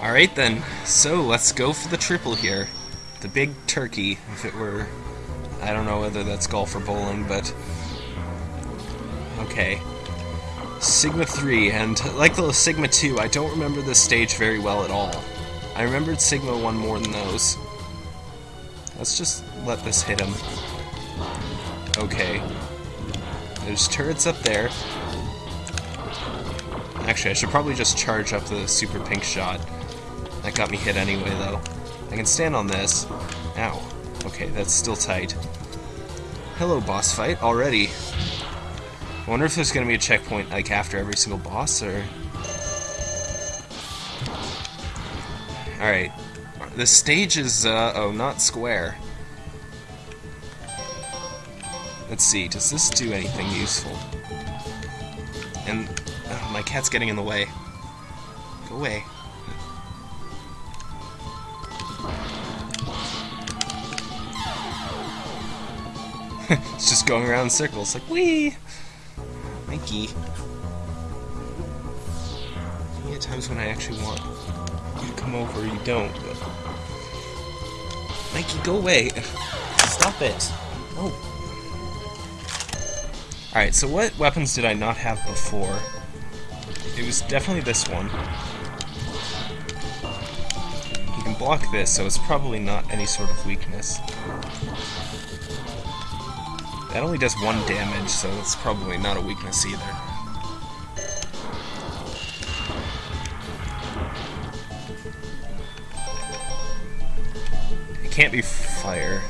Alright then, so let's go for the triple here. The big turkey, if it were... I don't know whether that's golf or bowling, but... Okay. Sigma 3, and like the Sigma 2, I don't remember this stage very well at all. I remembered Sigma 1 more than those. Let's just let this hit him. Okay. There's turrets up there. Actually, I should probably just charge up the super pink shot. That got me hit anyway, though. I can stand on this. Ow. Okay, that's still tight. Hello, boss fight, already. I wonder if there's gonna be a checkpoint, like, after every single boss, or... Alright. The stage is, uh, oh, not square. Let's see, does this do anything useful? And oh, my cat's getting in the way. Go away. it's just going around in circles, like, wee! Mikey. Yeah, times when I actually want you to come over, you don't, but... Mikey, go away! Stop it! Oh. Alright, so what weapons did I not have before? It was definitely this one. You can block this, so it's probably not any sort of weakness. That only does one damage, so it's probably not a weakness either. It can't be fire.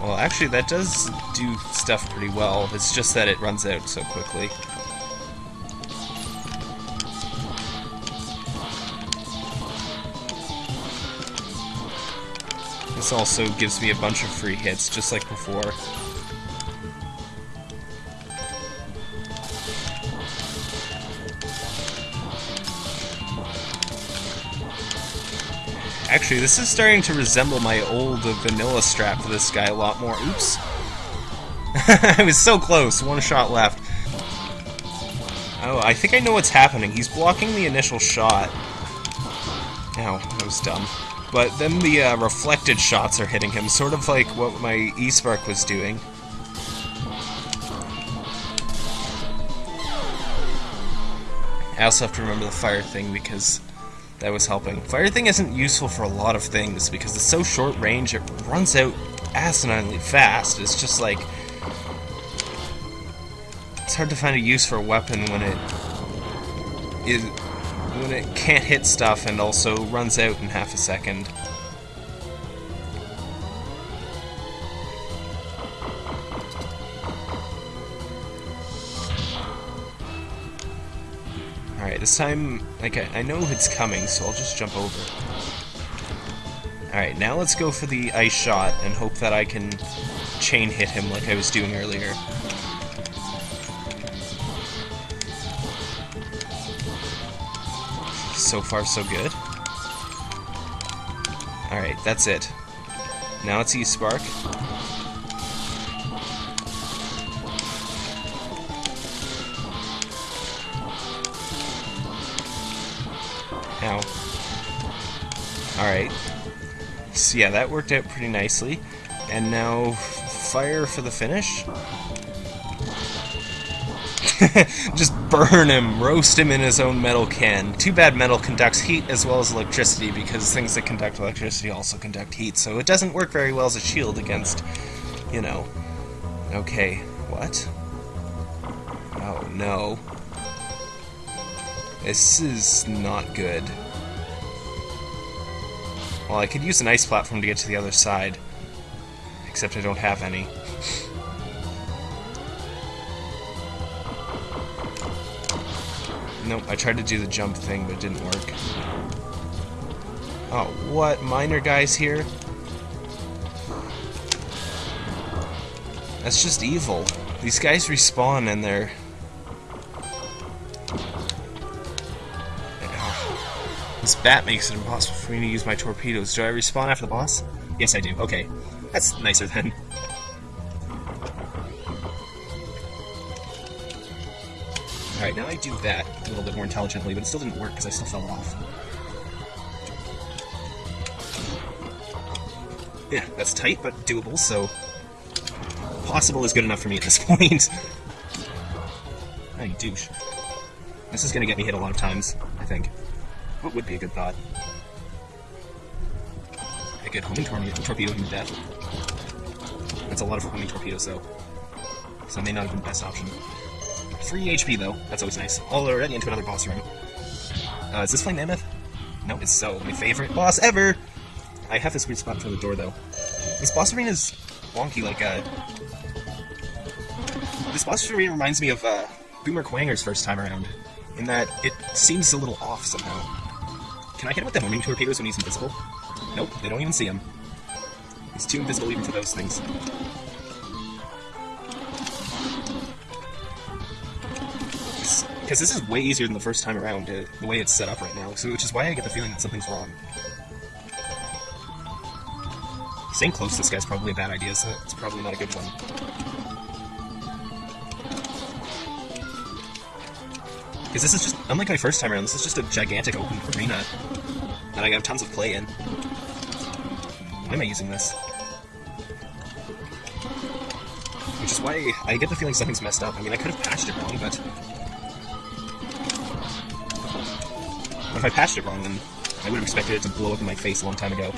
Well, actually, that does do stuff pretty well. It's just that it runs out so quickly. This also gives me a bunch of free hits, just like before. Actually, this is starting to resemble my old vanilla strap for this guy a lot more. Oops. I was so close. One shot left. Oh, I think I know what's happening. He's blocking the initial shot. Ow, that was dumb. But then the uh, reflected shots are hitting him, sort of like what my E-Spark was doing. I also have to remember the fire thing because that was helping. Fire thing isn't useful for a lot of things because it's so short range, it runs out asininely fast. It's just like... It's hard to find a use for a weapon when it... Is, when it can't hit stuff and also runs out in half a second. Alright, this time, like, I, I know it's coming, so I'll just jump over. Alright, now let's go for the ice shot and hope that I can chain hit him like I was doing earlier. So far, so good. Alright, that's it. Now it's E-Spark. Ow. Alright. So yeah, that worked out pretty nicely. And now, fire for the finish? Just burn him, roast him in his own metal can. Too bad metal conducts heat as well as electricity, because things that conduct electricity also conduct heat, so it doesn't work very well as a shield against, you know. Okay, what? Oh no. This is not good. Well, I could use an ice platform to get to the other side. Except I don't have any. Nope, I tried to do the jump thing, but it didn't work. Oh, what? Miner guys here? That's just evil. These guys respawn and they're... This bat makes it impossible for me to use my torpedoes. Do I respawn after the boss? Yes, I do. Okay. That's nicer then. Alright, now I do that a little bit more intelligently, but it still didn't work because I still fell off. Yeah, that's tight, but doable, so... Possible is good enough for me at this point. hey, douche. This is gonna get me hit a lot of times, I think. What would be a good thought? I could homing torpedo, torpedo him to death. That's a lot of homing torpedoes, though. So that may not have been the best option. 3 HP, though. That's always nice. All already into another boss room. Uh, is this Flame Mammoth? No, it's so. My favorite boss ever! I have this weird spot for the door, though. This boss arena is wonky, like, uh... This boss arena reminds me of, uh, Boomer Kuwanger's first time around, in that it seems a little off somehow. Can I hit him with the homing torpedoes when he's invisible? Nope, they don't even see him. He's too invisible even for those things. Because this is way easier than the first time around, uh, the way it's set up right now, so which is why I get the feeling that something's wrong. Staying close to this guy's probably a bad idea, so it's probably not a good one. Because this is just, unlike my first time around, this is just a gigantic open arena that I have tons of play in. Why am I using this? Which is why I get the feeling something's messed up. I mean, I could have patched it wrong, but... If I patched it wrong, then I would have expected it to blow up in my face a long time ago.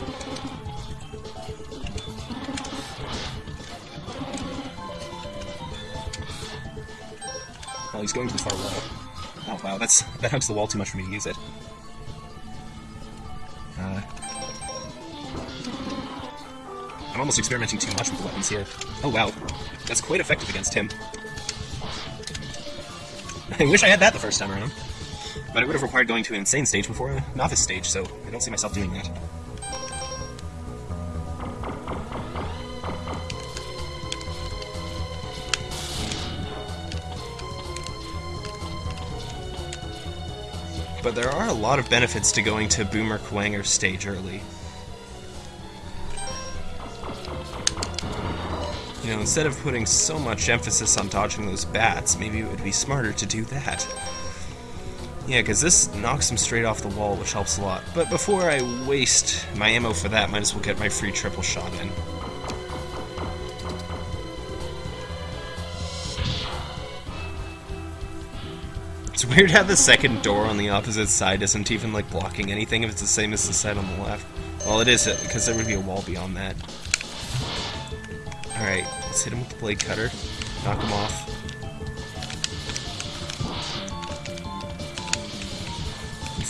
Oh, he's going to the far wall. Oh wow, that's that hugs the wall too much for me to use it. Uh, I'm almost experimenting too much with the weapons here. Oh wow, that's quite effective against him. I wish I had that the first time around. But it would have required going to an insane stage before a novice stage, so I don't see myself doing that. But there are a lot of benefits to going to Boomer Kuwanger stage early. You know, instead of putting so much emphasis on dodging those bats, maybe it would be smarter to do that. Yeah, because this knocks him straight off the wall, which helps a lot. But before I waste my ammo for that, might as well get my free triple shot in. It's weird how the second door on the opposite side isn't even, like, blocking anything if it's the same as the side on the left. Well, it is, uh, because there would be a wall beyond that. Alright, let's hit him with the blade cutter. Knock him off.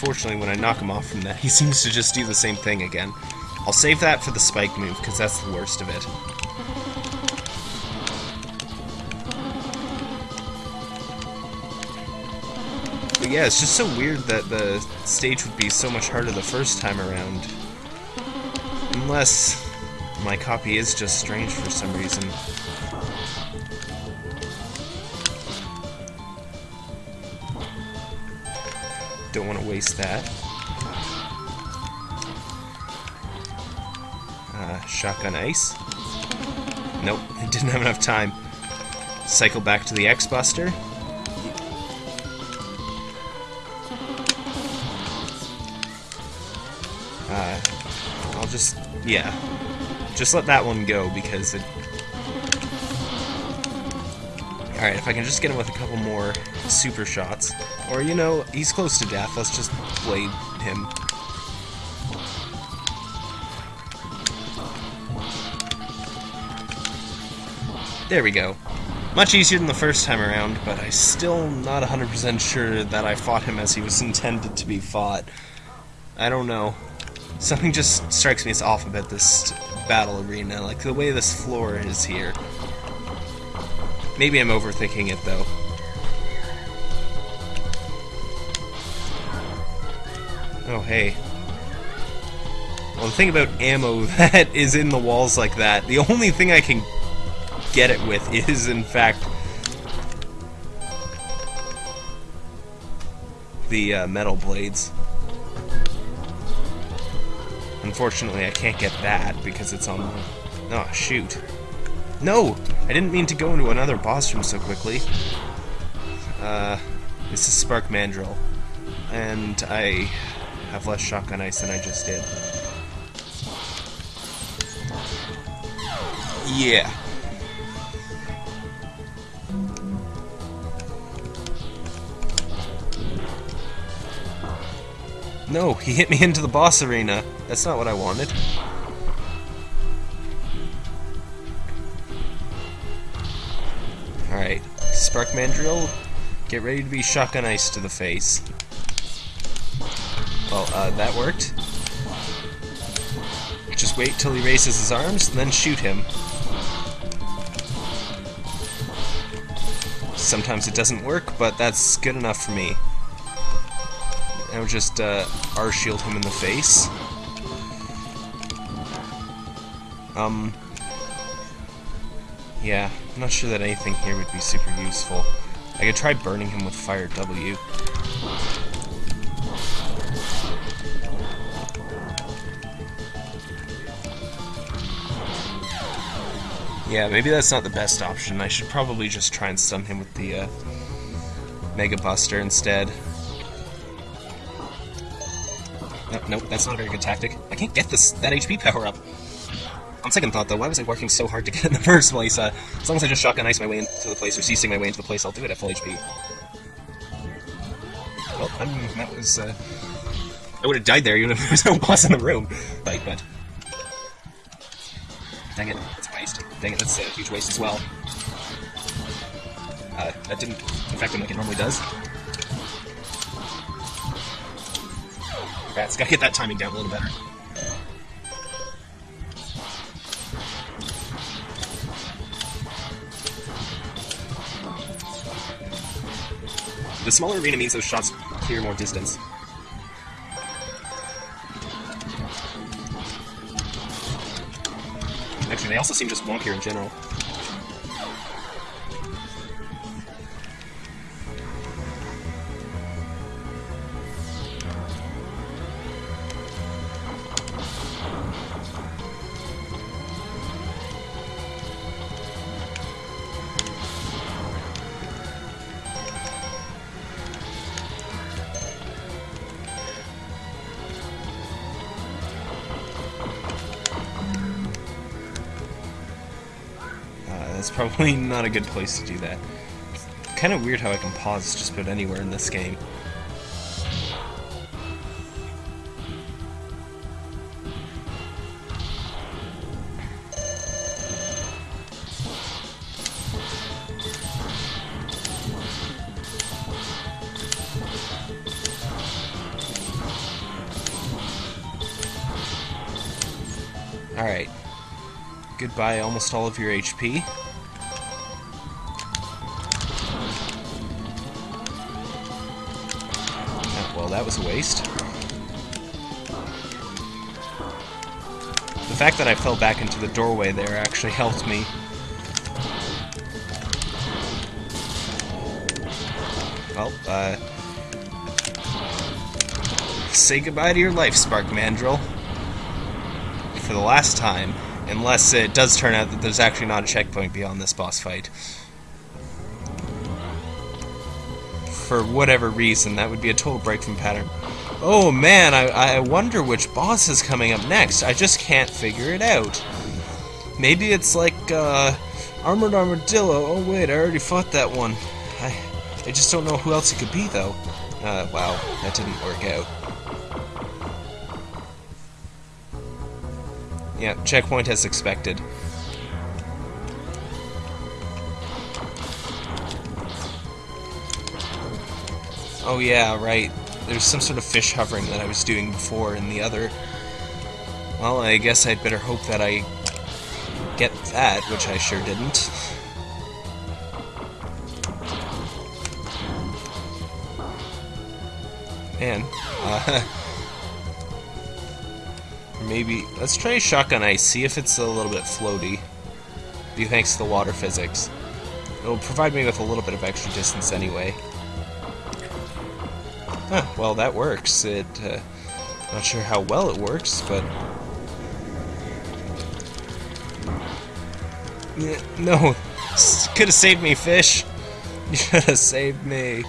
Unfortunately, when I knock him off from that, he seems to just do the same thing again. I'll save that for the spike move, because that's the worst of it. But yeah, it's just so weird that the stage would be so much harder the first time around. Unless my copy is just strange for some reason. Don't want to waste that. Uh, shotgun ice. Nope, I didn't have enough time. Cycle back to the X-Buster. Uh, I'll just, yeah, just let that one go because it... Alright, if I can just get him with a couple more super shots. Or, you know, he's close to death, let's just blade him. There we go. Much easier than the first time around, but I'm still not 100% sure that I fought him as he was intended to be fought. I don't know. Something just strikes me as off about this battle arena, like the way this floor is here. Maybe I'm overthinking it, though. Hey. Well, the thing about ammo that is in the walls like that, the only thing I can get it with is, in fact, the uh, metal blades. Unfortunately, I can't get that because it's on the... Oh, shoot. No! I didn't mean to go into another boss room so quickly. Uh, This is Spark Mandrill, and I have less shotgun ice than I just did. Yeah. No, he hit me into the boss arena. That's not what I wanted. Alright, Spark Mandrill, get ready to be shotgun ice to the face. Well, uh, that worked. Just wait till he raises his arms, and then shoot him. Sometimes it doesn't work, but that's good enough for me. Would just uh, R-shield him in the face. Um, yeah, I'm not sure that anything here would be super useful. I could try burning him with Fire W. Yeah, maybe that's not the best option. I should probably just try and stun him with the uh, Mega Buster instead. No, nope, that's not a very good tactic. I can't get this that HP power up. On second thought, though, why was I working so hard to get in the first place? Uh, as long as I just shotgun ice my way into the place or CC my way into the place, I'll do it at full HP. Well, I'm, that was. Uh, I would have died there even if there was no boss in the room. Right, but. Dang it. Dang it, that's a huge waste as well. Uh, that didn't affect him like it normally does. Rats, gotta get that timing down a little better. The smaller arena means those shots clear more distance. Actually, they also seem just wonkier in general. Probably not a good place to do that. Kind of weird how I can pause just about anywhere in this game. Alright. Goodbye almost all of your HP. That was a waste. The fact that I fell back into the doorway there actually helped me. Well, uh... Say goodbye to your life, Spark Mandrill. For the last time. Unless it does turn out that there's actually not a checkpoint beyond this boss fight. For whatever reason, that would be a total break from pattern. Oh man, I, I wonder which boss is coming up next. I just can't figure it out. Maybe it's like, uh, Armored Armadillo. Oh wait, I already fought that one. I, I just don't know who else it could be, though. Uh, wow, that didn't work out. Yeah, checkpoint as expected. Oh yeah, right. There's some sort of fish hovering that I was doing before in the other... Well, I guess I'd better hope that I get that, which I sure didn't. Man, uh, maybe let's try shotgun ice. See if it's a little bit floaty. Due thanks to the water physics, it'll provide me with a little bit of extra distance anyway. Huh, well, that works. It, uh, not sure how well it works, but no, could have saved me, fish. You should have saved me.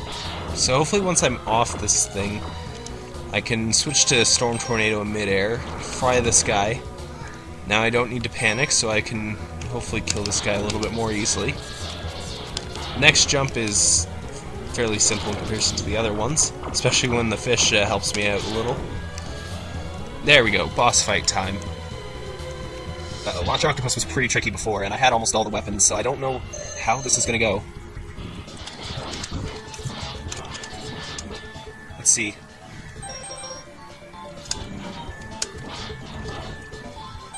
So hopefully once I'm off this thing, I can switch to Storm Tornado in midair, fry this guy. Now I don't need to panic, so I can hopefully kill this guy a little bit more easily. Next jump is fairly simple in comparison to the other ones, especially when the fish uh, helps me out a little. There we go, boss fight time. Uh, Launch Octopus was pretty tricky before, and I had almost all the weapons, so I don't know how this is to go. Let's see.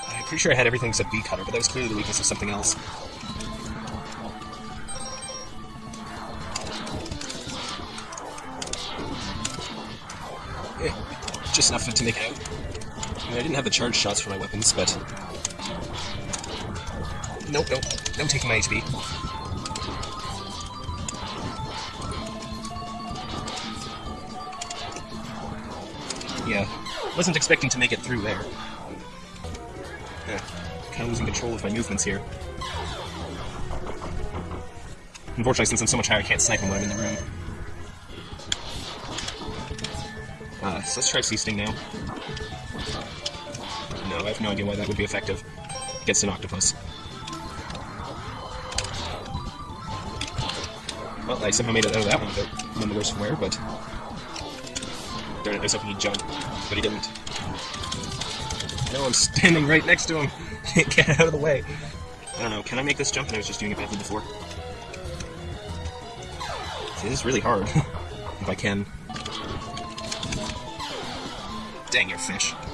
I'm pretty sure I had everything except V-Cutter, but that was clearly the weakness of something else. Just enough to make it out. I, mean, I didn't have the charge shots for my weapons, but... Nope, nope. No taking my HP. Yeah. Wasn't expecting to make it through there. Yeah. Kind of losing control of my movements here. Unfortunately, since I'm so much higher, I can't snipe him when I'm in the room. Uh, so let's try Sea Sting now. No, I have no idea why that would be effective against an octopus. Well, I somehow made it out of that one without none the worse from where, but... Darn it, I was hoping he'd jump, but he didn't. No, I'm standing right next to him! Can't get out of the way! I don't know, can I make this jump? And I was just doing it badly before. See, this is really hard. if I can. Dang your fish.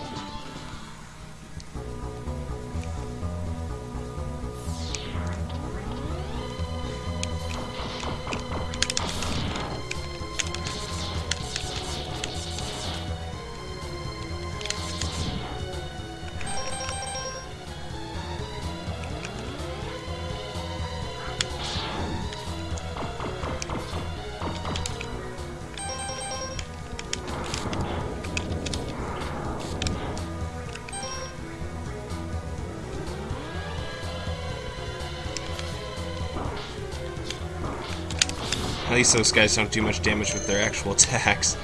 At least those guys don't do much damage with their actual attacks.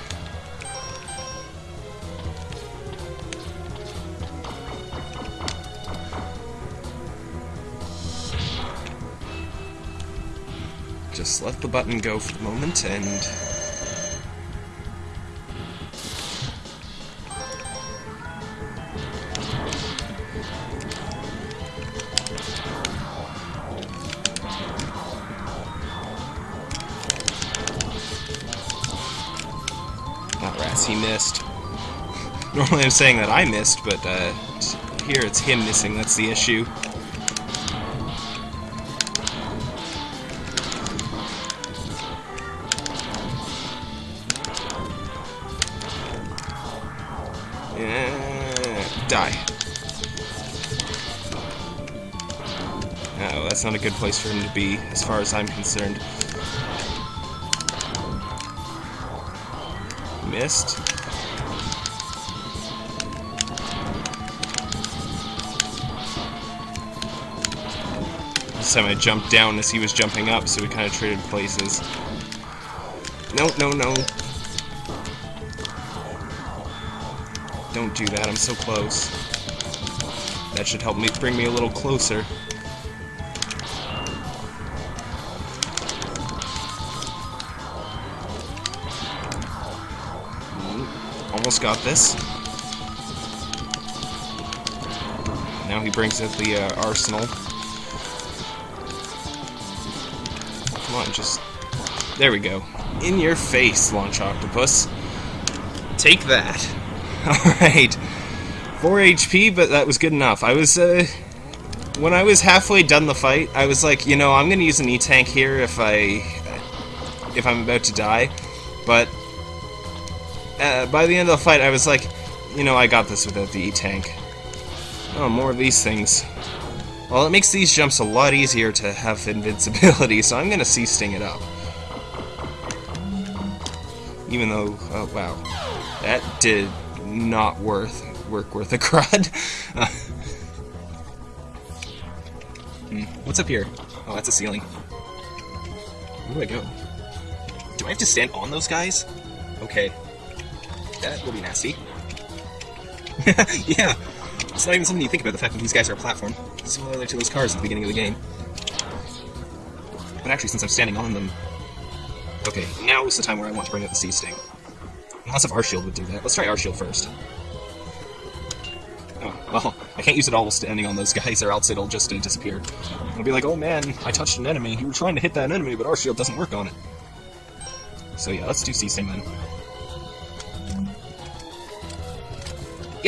Just let the button go for the moment and... Normally I'm saying that I missed, but uh, here it's him missing, that's the issue. die. Oh, that's not a good place for him to be, as far as I'm concerned. missed. Time I jumped down as he was jumping up, so we kind of traded places. No, no, no. Don't do that, I'm so close. That should help me bring me a little closer. almost got this. Now he brings out the uh, arsenal. Just... There we go. In your face, Launch Octopus. Take that. Alright. 4 HP, but that was good enough. I was, uh... When I was halfway done the fight, I was like, you know, I'm gonna use an E-Tank here if I... if I'm about to die. But uh, by the end of the fight, I was like, you know, I got this without the E-Tank. Oh, more of these things. Well, it makes these jumps a lot easier to have invincibility, so I'm gonna Sea Sting it up. Even though, oh wow, that did not worth work worth a crud. hmm, What's up here? Oh, that's a ceiling. Where do I go? Do I have to stand on those guys? Okay. That will be nasty. yeah. It's not even something you think about, the fact that these guys are a platform. Similar to those cars at the beginning of the game. But actually, since I'm standing on them... Okay, now is the time where I want to bring up the Sea Sting. Unless if our shield would do that. Let's try our shield first. Oh, well, I can't use it all standing on those guys, or else it'll just uh, disappear. It'll be like, oh man, I touched an enemy. You were trying to hit that enemy, but our shield doesn't work on it. So yeah, let's do Sea Sting then.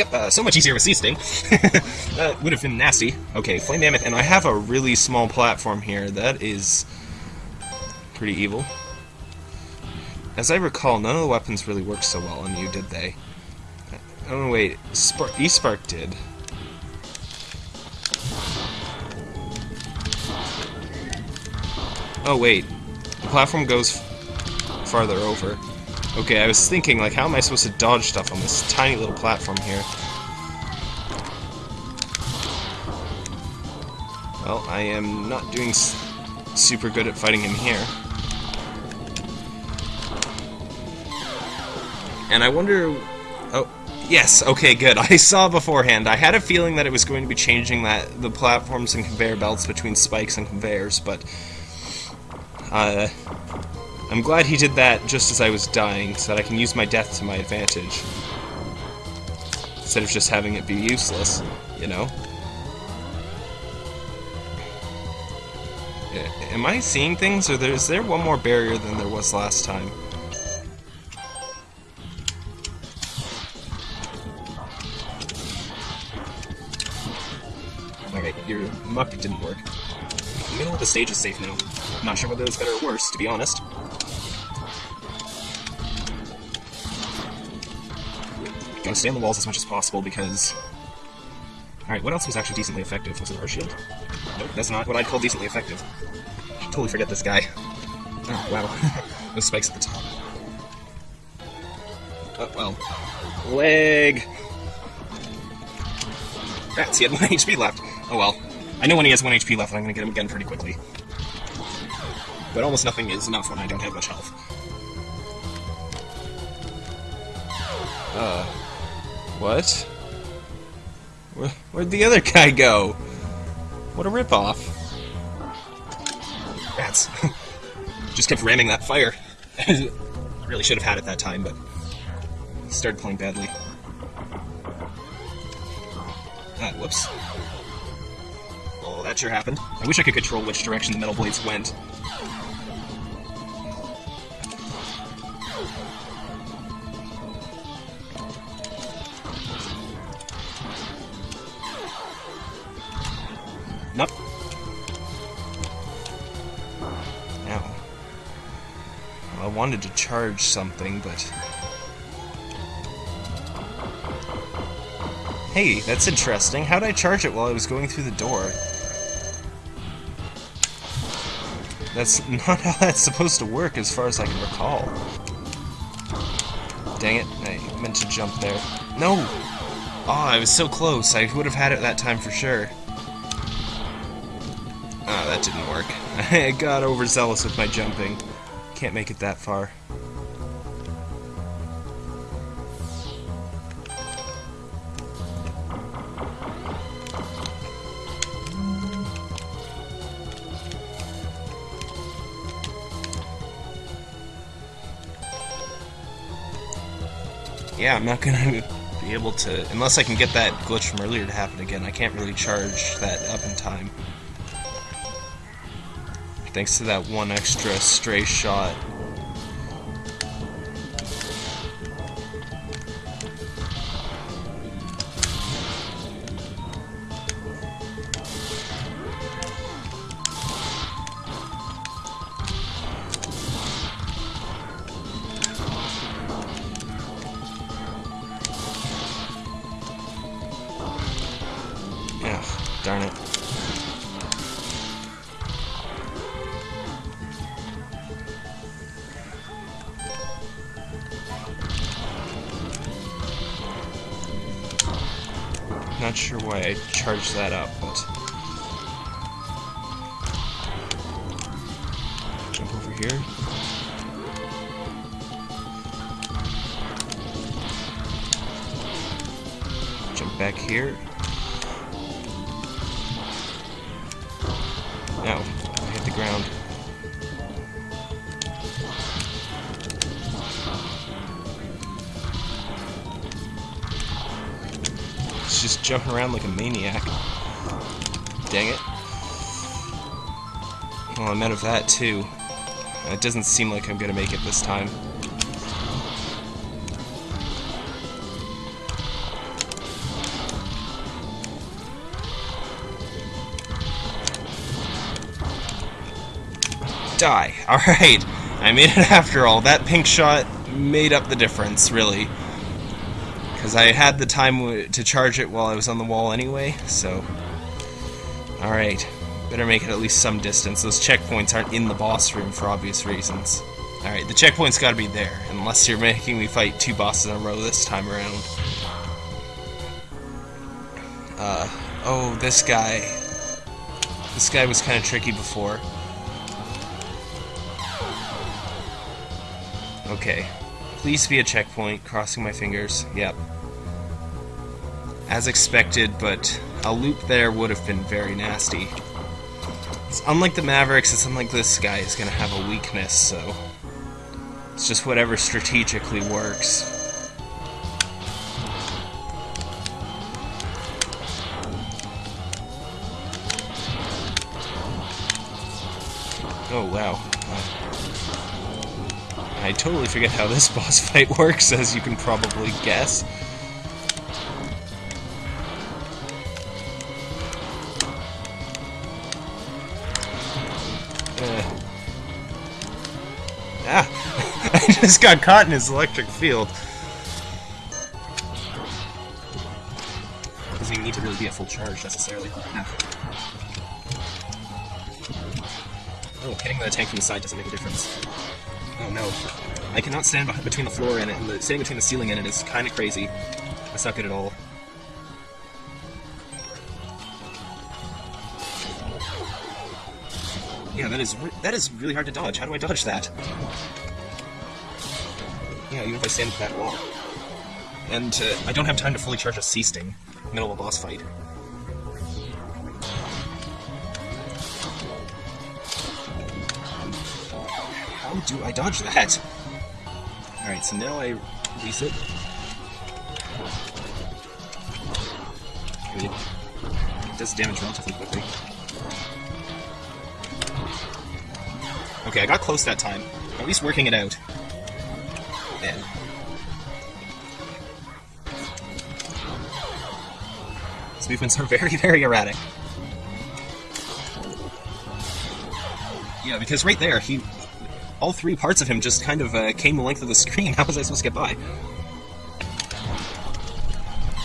Yep, uh, so much easier with Sea Sting. that would have been nasty. Okay, Flame Mammoth, and I have a really small platform here. That is pretty evil. As I recall, none of the weapons really worked so well on you, did they? Oh, wait. Spark E-Spark did. Oh, wait. The platform goes farther over. Okay, I was thinking, like, how am I supposed to dodge stuff on this tiny little platform here? Well, I am not doing super good at fighting him here. And I wonder... Oh, yes, okay, good. I saw beforehand. I had a feeling that it was going to be changing that the platforms and conveyor belts between spikes and conveyors, but... Uh, I'm glad he did that just as I was dying, so that I can use my death to my advantage. Instead of just having it be useless, you know? Am I seeing things, or is there one more barrier than there was last time? Okay, your muck didn't work. The middle of the stage is safe now. I'm not sure whether it's better or worse, to be honest. Gotta stay on the walls as much as possible because... Alright, what else was actually decently effective? Was it our shield? Nope, that's not what I'd call decently effective. totally forget this guy. Oh, wow. Those spikes at the top. Oh, well. Leg! Rats, he had 1 HP left. Oh well. I know when he has 1 HP left, I'm gonna get him again pretty quickly. But almost nothing is enough when I don't have much health. Uh... What? Where, where'd the other guy go? What a ripoff. Rats. Just kept ramming that fire. I really should have had it that time, but... Started playing badly. Ah, whoops. Oh, that sure happened. I wish I could control which direction the metal blades went. Wanted to charge something, but... Hey, that's interesting. How'd I charge it while I was going through the door? That's not how that's supposed to work as far as I can recall. Dang it, I meant to jump there. No! Oh, I was so close. I would have had it that time for sure. Ah, oh, that didn't work. I got overzealous with my jumping. Can't make it that far. Yeah, I'm not gonna be able to... Unless I can get that glitch from earlier to happen again, I can't really charge that up in time. Thanks to that one extra stray shot. Charged that up, but... Just jumping around like a maniac. Dang it. Well, I'm out of that too. It doesn't seem like I'm gonna make it this time. Die. Alright. I made it after all. That pink shot made up the difference, really. Because I had the time to charge it while I was on the wall anyway, so... Alright. Better make it at least some distance. Those checkpoints aren't in the boss room for obvious reasons. Alright, the checkpoint's gotta be there, unless you're making me fight two bosses in a row this time around. Uh, oh, this guy. This guy was kind of tricky before. Okay. Please be a checkpoint, crossing my fingers. Yep. As expected, but a loop there would have been very nasty. It's unlike the Mavericks, it's unlike this guy is gonna have a weakness, so... It's just whatever strategically works. Oh, wow. I totally forget how this boss fight works, as you can probably guess. Uh. Ah! I just got caught in his electric field. Doesn't need to really be at full charge, necessarily. Oh, hitting the tank from the side doesn't make a difference. No. I cannot stand between the floor and it, and the, standing between the ceiling and it is kind of crazy. I suck at it all. Yeah, that is that is really hard to dodge. How do I dodge that? Yeah, even if I stand at that wall. And uh, I don't have time to fully charge a Sea Sting middle of a boss fight. Do I dodge that? Alright, so now I release it. Does damage relatively quickly. Okay, I got close that time. At least working it out. Yeah. His movements are very, very erratic. Yeah, because right there, he all three parts of him just kind of uh, came the length of the screen. How was I supposed to get by?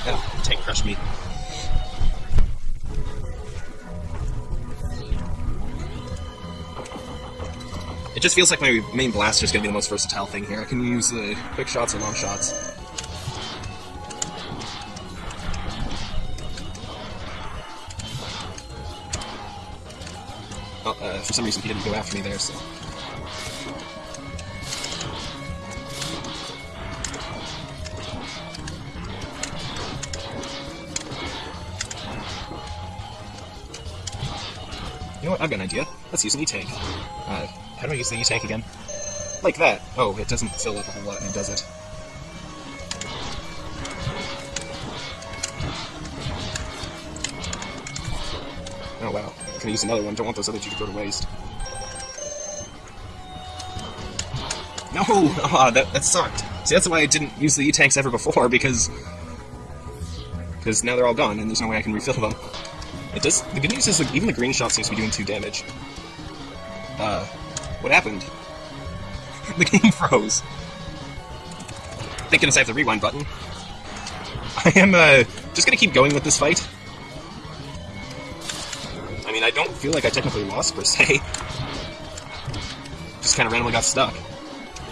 Oh, tank crushed me. It just feels like my main blaster is going to be the most versatile thing here. I can use uh, quick shots or long shots. Oh, uh, for some reason he didn't go after me there, so... I've got an idea. Let's use an E-Tank. Uh, how do I use the E-Tank again? Like that. Oh, it doesn't fill up a whole lot, and it does it? Oh wow. I'm use another one. Don't want those other two to go to waste. No! Ah, oh, that, that sucked. See, that's why I didn't use the E-Tanks ever before, because... Because now they're all gone, and there's no way I can refill them. It does. The good news is like, even the green shot seems to be doing two damage. Uh, what happened? the game froze. Thank goodness I have the rewind button. I am uh, just gonna keep going with this fight. I mean, I don't feel like I technically lost per se. Just kind of randomly got stuck.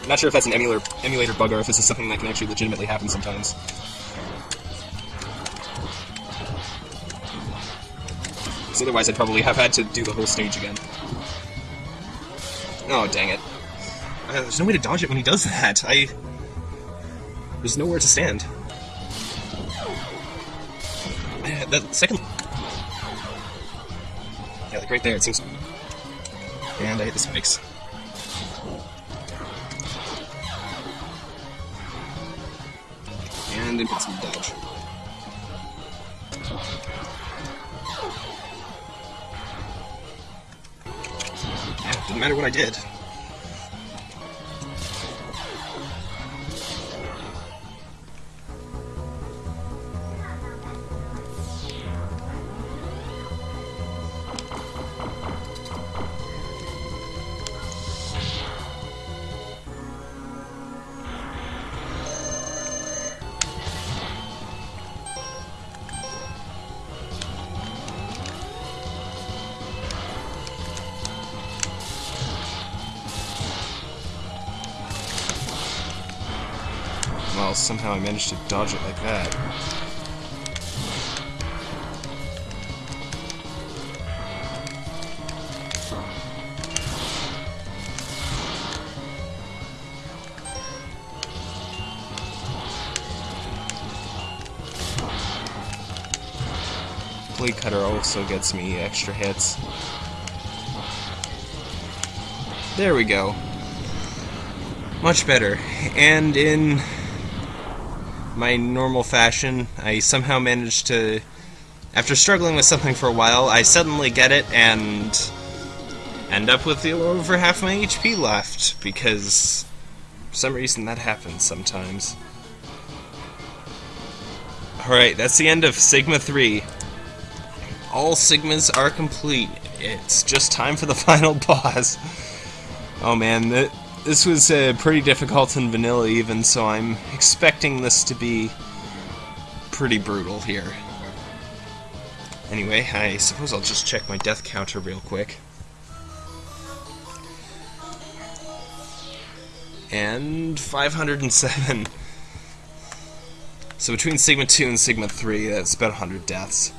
I'm not sure if that's an emulator emulator bug or if this is something that can actually legitimately happen sometimes. Because otherwise I'd probably have had to do the whole stage again. Oh, dang it. Uh, there's no way to dodge it when he does that. I... There's nowhere to stand. that second... Yeah, like right there, it seems... And I hit the spikes. And impossible dodge. Didn't matter what I did. Managed to dodge it like that. Blade Cutter also gets me extra hits. There we go. Much better. And in my normal fashion, I somehow managed to, after struggling with something for a while, I suddenly get it and end up with over half my HP left, because for some reason that happens sometimes. Alright, that's the end of Sigma 3. All Sigmas are complete. It's just time for the final boss. Oh man, that this was uh, pretty difficult in vanilla even, so I'm expecting this to be pretty brutal here. Anyway, I suppose I'll just check my death counter real quick. And 507. So between Sigma 2 and Sigma 3, that's about 100 deaths.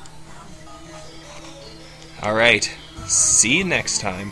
Alright, see you next time.